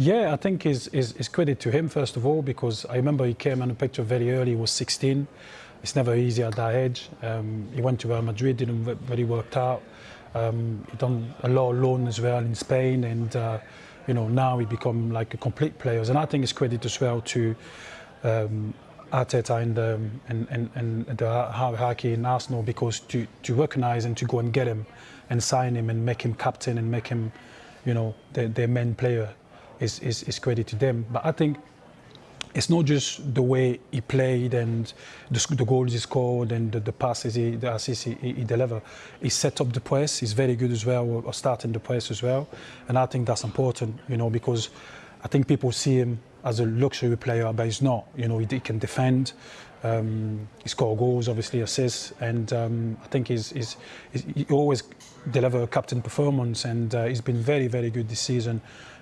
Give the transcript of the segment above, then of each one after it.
Yeah, I think is is credit to him first of all because I remember he came on the picture very early. He was 16. It's never easy at that age. Um, he went to Real Madrid, didn't really worked out. Um, he done a lot of loan as well in Spain, and uh, you know now he become like a complete player. And I think it's credit as well to um, Arteta and, um, and, and, and the hierarchy in Arsenal because to, to recognize and to go and get him and sign him and make him captain and make him, you know, their, their main player is, is, is credit to them. But I think it's not just the way he played and the, the goals he scored and the, the passes, he, the assists he, he, delivered. He set up the press. He's very good as well, or starting the press as well. And I think that's important, you know, because I think people see him as a luxury player, but he's not. You know, he, he can defend. Um, he score goals, obviously assists, and um, I think he's, he's, he's, he always deliver a captain performance, and uh, he's been very, very good this season.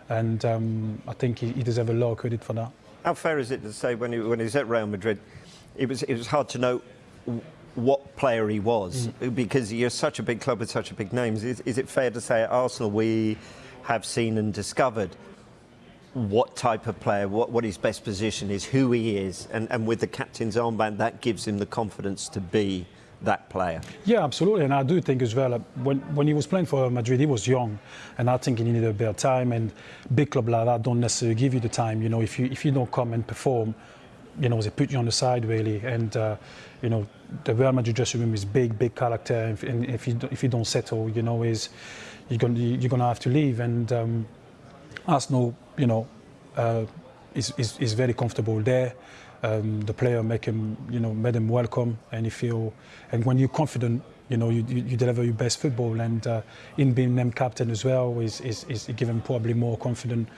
And um, I think he, he deserves a lot of credit for that. How fair is it to say when he, when he was at Real Madrid, it was, it was hard to know what player he was mm. because you're such a big club with such a big names. Is, is it fair to say at Arsenal we have seen and discovered what type of player, what, what his best position is, who he is, and, and with the captain's armband, that gives him the confidence to be that player. Yeah, absolutely, and I do think as well, uh, when, when he was playing for Madrid, he was young, and I think he needed a bit of time, and big club like that don't necessarily give you the time, you know, if you, if you don't come and perform, you know, they put you on the side really, and uh, you know, the Real Madrid dressing room is big, big character, and if you if you don't settle, you know, is you're gonna you're gonna have to leave, and um, Arsenal, you know, uh, is, is is very comfortable there um, the player make him, you know, made him welcome, and you feel, and when you're confident, you know, you, you, deliver your best football, and uh, in being named captain as well is is, is given probably more confident,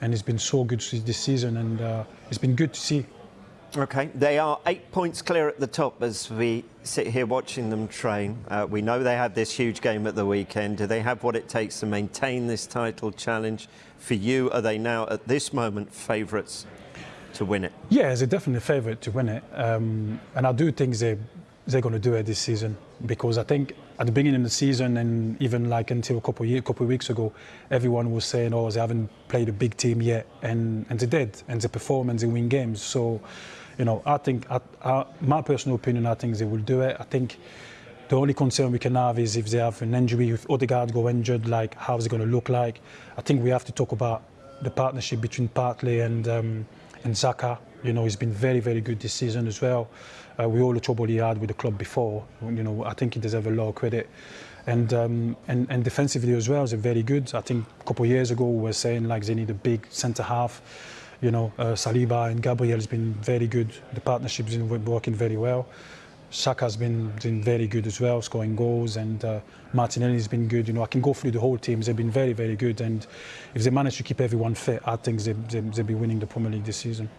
and it's been so good this season, and uh, it's been good to see. Okay, they are eight points clear at the top as we sit here watching them train. Uh, we know they have this huge game at the weekend. Do they have what it takes to maintain this title challenge? For you, are they now at this moment favourites to win it? Yeah, they're definitely a favourite to win it. Um, and I do think they, they're going to do it this season because I think at the beginning of the season and even like until a couple of, years, couple of weeks ago, everyone was saying, oh, they haven't played a big team yet. And, and they did. And they perform and they win games. So, you know, I think, I, I, my personal opinion, I think they will do it. I think the only concern we can have is if they have an injury, if Odegaard go injured, like how's it going to look like? I think we have to talk about the partnership between Partey and um, and Xhaka, you know, he's been very, very good this season as well. Uh, we all the trouble he had with the club before. You know, I think he deserves a lot of credit. And, um, and, and defensively as well, is very good. I think a couple of years ago we were saying like they need a big centre half. You know, uh, Saliba and Gabriel has been very good. The partnership's been working very well. Xhaka's been been very good as well, scoring goals, and uh, Martinelli's been good. You know, I can go through the whole team. They've been very, very good, and if they manage to keep everyone fit, I think they, they, they'll be winning the Premier League this season.